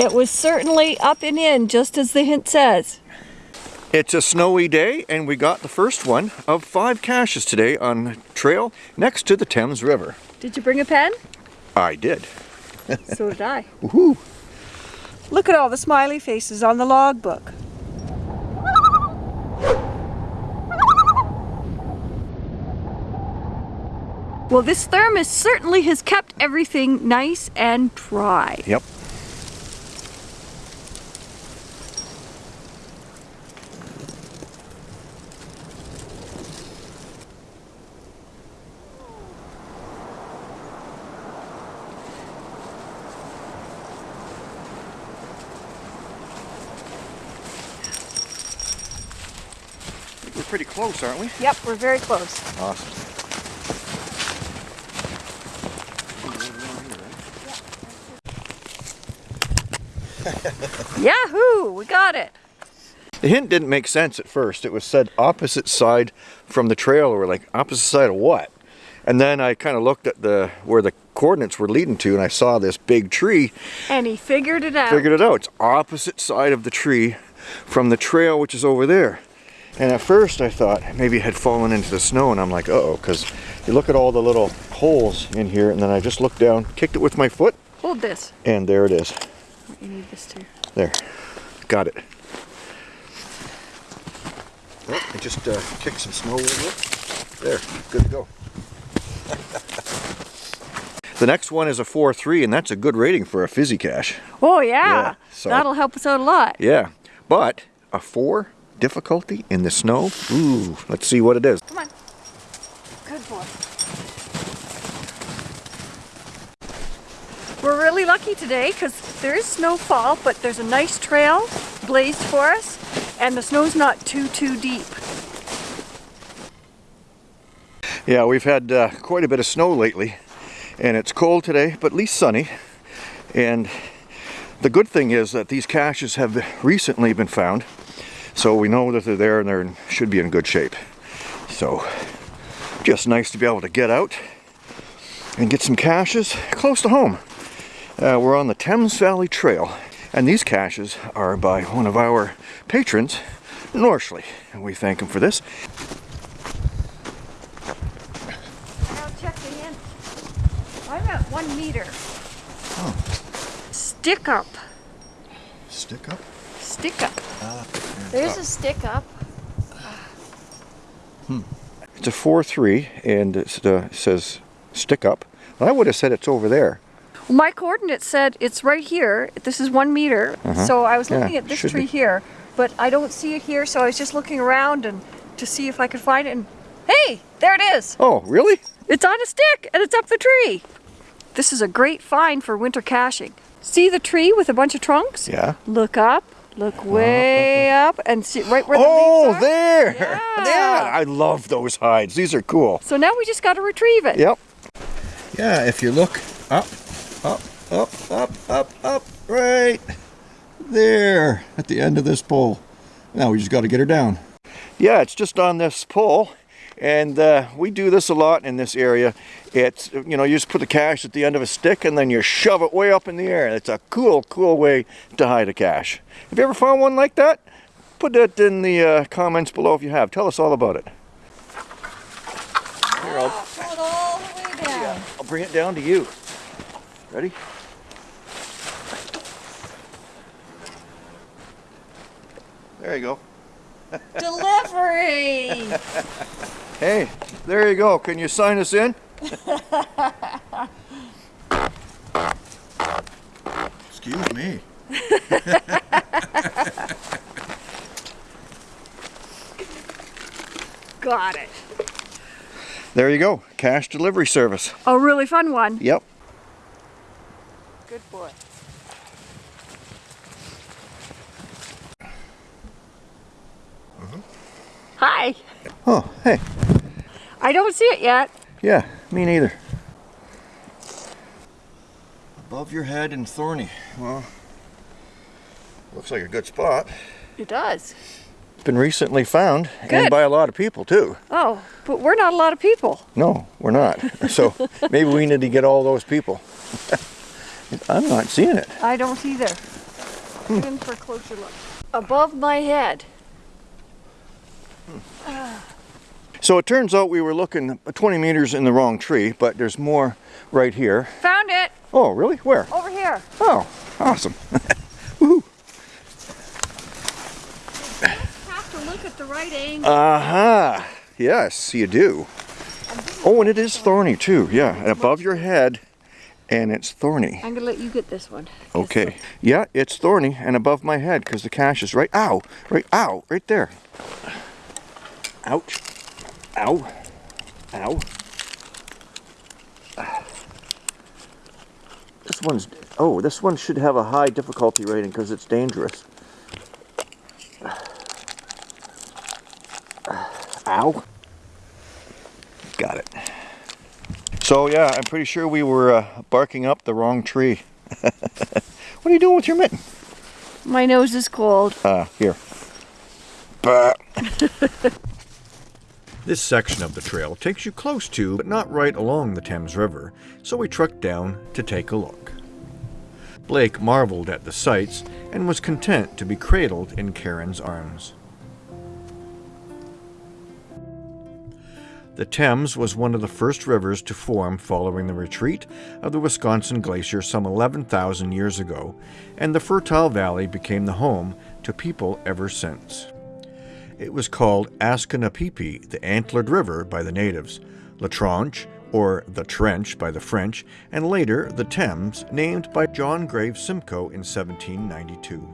It was certainly up and in, just as the hint says. It's a snowy day and we got the first one of five caches today on trail next to the Thames River. Did you bring a pen? I did. so did I. Woohoo! Look at all the smiley faces on the logbook. Well, this thermos certainly has kept everything nice and dry. Yep. Pretty close, aren't we? Yep, we're very close. Awesome. Yahoo! We got it. The hint didn't make sense at first. It was said opposite side from the trail. We're like, opposite side of what? And then I kind of looked at the where the coordinates were leading to and I saw this big tree. And he figured it out. Figured it out. It's opposite side of the tree from the trail which is over there. And at first I thought maybe it had fallen into the snow and I'm like, uh oh, because you look at all the little holes in here and then I just looked down, kicked it with my foot, Hold this. and there it is. You need this too. There, got it. Oh, I just uh, kicked some snow over it. There, good to go. the next one is a 4-3 and that's a good rating for a fizzy cache. Oh yeah, Yeah, so- that'll help us out a lot. Yeah, but a 4 difficulty in the snow? Ooh, let's see what it is. Come on. Good boy. We're really lucky today because there is snowfall, but there's a nice trail blazed for us, and the snow's not too, too deep. Yeah, we've had uh, quite a bit of snow lately, and it's cold today, but at least sunny. And the good thing is that these caches have recently been found, so we know that they're there and they should be in good shape. So, just nice to be able to get out and get some caches close to home. Uh, we're on the Thames Valley Trail, and these caches are by one of our patrons, Norshley, and we thank him for this. Now check the hint. I'm at one meter. Oh. Stick up. Stick up. Stick up. There's a stick up. Hmm. It's a 4-3 and it uh, says stick up. Well, I would have said it's over there. Well, my coordinate said it's right here. This is one meter. So I was Uh-huh. Yeah, looking at this tree be. here, but I don't see it here. So I was just looking around and to see if I could find it. And hey, there it is. Oh, really? It's on a stick and it's up the tree. This is a great find for winter caching. See the tree with a bunch of trunks? Yeah. Look up, look way up, and see right where the Oh, are. there! Yeah. Yeah, I love those hides. These are cool. So now we just got to retrieve it. Yep. Yeah, if you look up, up, up, up, up, up, right there at the end of this pole. Now we just got to get her down. Yeah, it's just on this pole. And uh, we do this a lot in this area. It's, you know, you just put the cache at the end of a stick and then you shove it way up in the air. It's a cool, cool way to hide a cache. Have you ever found one like that? Put that in the uh, comments below if you have. Tell us all about it. Here, I'll, it all the way down. I'll bring it down to you. Ready? There you go. Delivery! Hey, there you go. Can you sign us in? Excuse me. got it. There you go. Cache delivery service. A really fun one. Yep. Good boy. Mm-hmm. Hi. Oh, hey. I don't see it yet. Yeah, me neither. Above your head and thorny. Well, looks like a good spot. It does. It's Been recently found Good. and by a lot of people too. Oh, but we're not a lot of people. No, we're not. So maybe we need to get all those people. I'm not seeing it. I don't either. Get in for a closer look. Above my head. Hmm. Ah. So it turns out we were looking 20 meters in the wrong tree, but there's more right here. Found it. Oh, really? Where? Over here. Oh, awesome. Woohoo. Have to look at the right angle. Uh-huh. Yes, you do. Oh, and it is thorny too. Yeah, and above your head, and it's thorny. I'm gonna let you get this one. Okay. Yeah, it's thorny and above my head because the cache is right. Ow! Right. Ow! Right there. Ouch. Ow. Ow. This one's. Oh, this one should have a high difficulty rating because it's dangerous. Ow. Got it. So yeah, I'm pretty sure we were uh, barking up the wrong tree. what are you doing with your mitten? My nose is cold. Uh, here. Bah. this section of the trail takes you close to, but not right along the Thames River, so we trucked down to take a look. Blake marveled at the sights and was content to be cradled in Karen's arms. The Thames was one of the first rivers to form following the retreat of the Wisconsin Glacier some 11,000 years ago, and the fertile valley became the home to people ever since. It was called Asconapipi, the Antlered River, by the natives, La Tranche, or the Trench by the French, and later the Thames, named by John Graves Simcoe in 1792.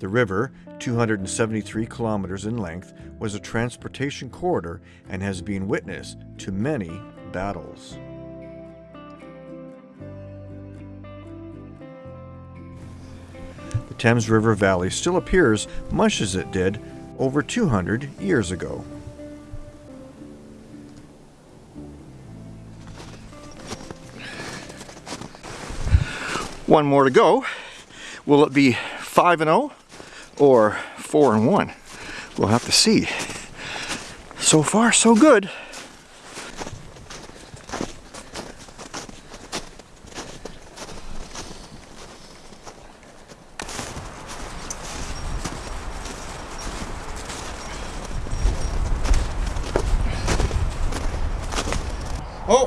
The river, 273 kilometers in length, was a transportation corridor and has been witness to many battles. The Thames River Valley still appears much as it did over 200 years ago. One more to go. Will it be 5 and 0 or 4 and 1? We'll have to see. So far, so good.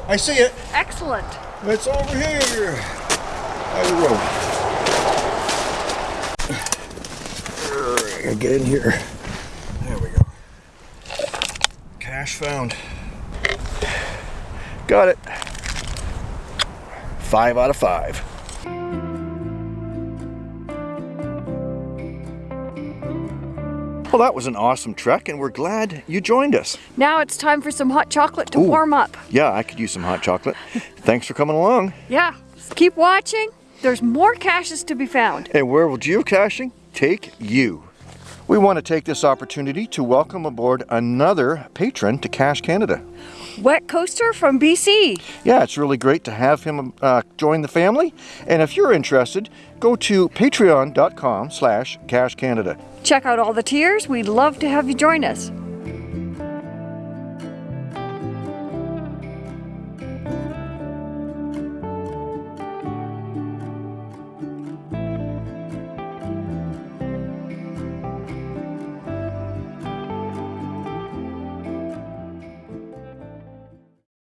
I see it. Excellent. It's over here by the road. I get in here. There we go. Cache found. Got it. Five out of five. Well, that was an awesome trek, and we're glad you joined us. Now it's time for some hot chocolate to Ooh. warm up. Yeah, I could use some hot chocolate. Thanks for coming along. Yeah. Keep watching. There's more caches to be found. And where will geocaching take you? We want to take this opportunity to welcome aboard another patron to Cache Canada. Wet Coaster from BC. Yeah, it's really great to have him uh, join the family. And if you're interested, go to patreon.com slash Cache Canada. Check out all the tiers. We'd love to have you join us.